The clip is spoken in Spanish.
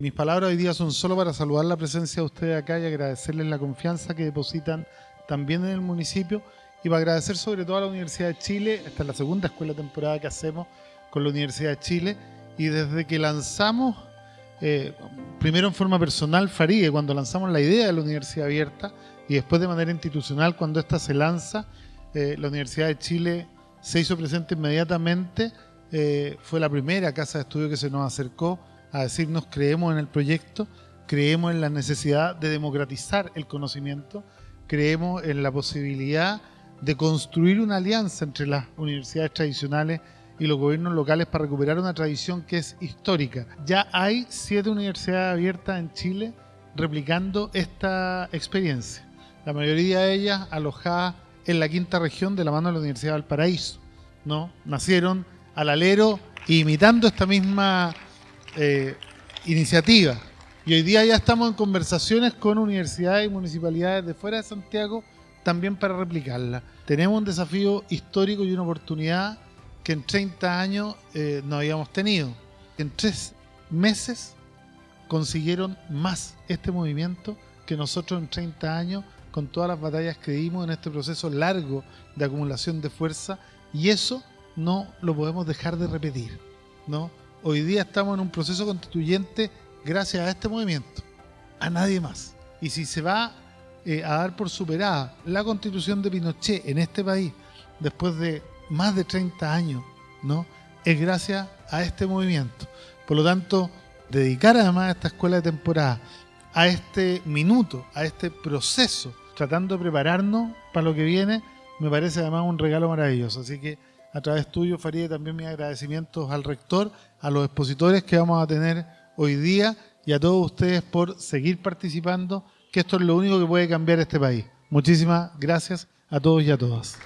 Mis palabras hoy día son solo para saludar la presencia de ustedes acá y agradecerles la confianza que depositan también en el municipio. Y para agradecer sobre todo a la Universidad de Chile, esta es la segunda escuela temporada que hacemos con la Universidad de Chile y desde que lanzamos, eh, primero en forma personal, Faríe, cuando lanzamos la idea de la Universidad Abierta y después de manera institucional, cuando esta se lanza, eh, la Universidad de Chile se hizo presente inmediatamente, eh, fue la primera casa de estudio que se nos acercó a decirnos creemos en el proyecto, creemos en la necesidad de democratizar el conocimiento, creemos en la posibilidad de construir una alianza entre las universidades tradicionales y los gobiernos locales para recuperar una tradición que es histórica. Ya hay siete universidades abiertas en Chile replicando esta experiencia. La mayoría de ellas alojadas en la quinta región de la mano de la Universidad de Valparaíso. ¿no? Nacieron al alero imitando esta misma eh, iniciativa. Y hoy día ya estamos en conversaciones con universidades y municipalidades de fuera de Santiago también para replicarla. Tenemos un desafío histórico y una oportunidad que en 30 años eh, no habíamos tenido. En tres meses consiguieron más este movimiento que nosotros en 30 años con todas las batallas que dimos en este proceso largo de acumulación de fuerza y eso no lo podemos dejar de repetir. ¿no? Hoy día estamos en un proceso constituyente gracias a este movimiento, a nadie más. Y si se va eh, a dar por superada la constitución de Pinochet en este país después de más de 30 años, ¿no? Es gracias a este movimiento. Por lo tanto, dedicar además a esta escuela de temporada, a este minuto, a este proceso, tratando de prepararnos para lo que viene, me parece además un regalo maravilloso. Así que a través tuyo, Farid, también mis agradecimientos al rector, a los expositores que vamos a tener hoy día y a todos ustedes por seguir participando, que esto es lo único que puede cambiar este país. Muchísimas gracias a todos y a todas.